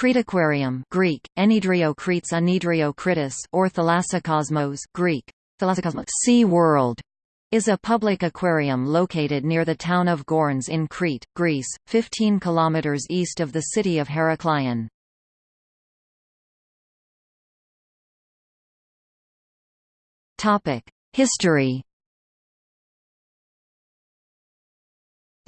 Cretaquarium Greek, Enidriokrites Anidriokritis or Thalassokosmos Greek, Thalassokosmos sea world, is a public aquarium located near the town of Gournes in Crete, Greece, 15 kilometers east of the city of Heraklion. History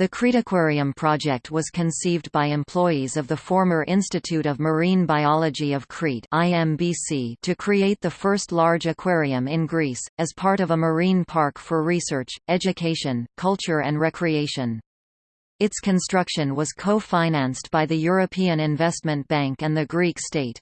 The Cretaquarium project was conceived by employees of the former Institute of Marine Biology of Crete IMBC to create the first large aquarium in Greece, as part of a marine park for research, education, culture and recreation. Its construction was co-financed by the European Investment Bank and the Greek state.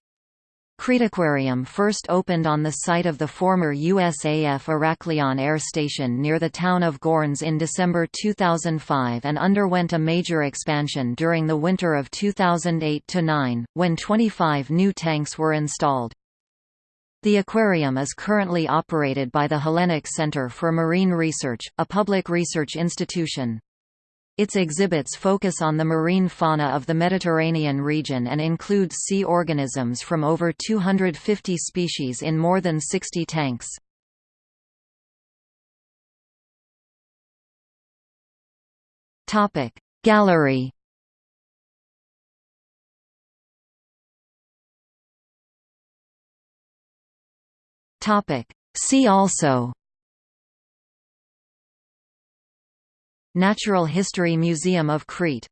Cretaquarium first opened on the site of the former USAF Heraklion Air Station near the town of Gournes in December 2005 and underwent a major expansion during the winter of 2008–9, when 25 new tanks were installed. The aquarium is currently operated by the Hellenic Center for Marine Research, a public research institution. Its exhibits focus on the marine fauna of the Mediterranean region and include sea organisms from over 250 species in more than 60 tanks. Gallery See also Natural History Museum of Crete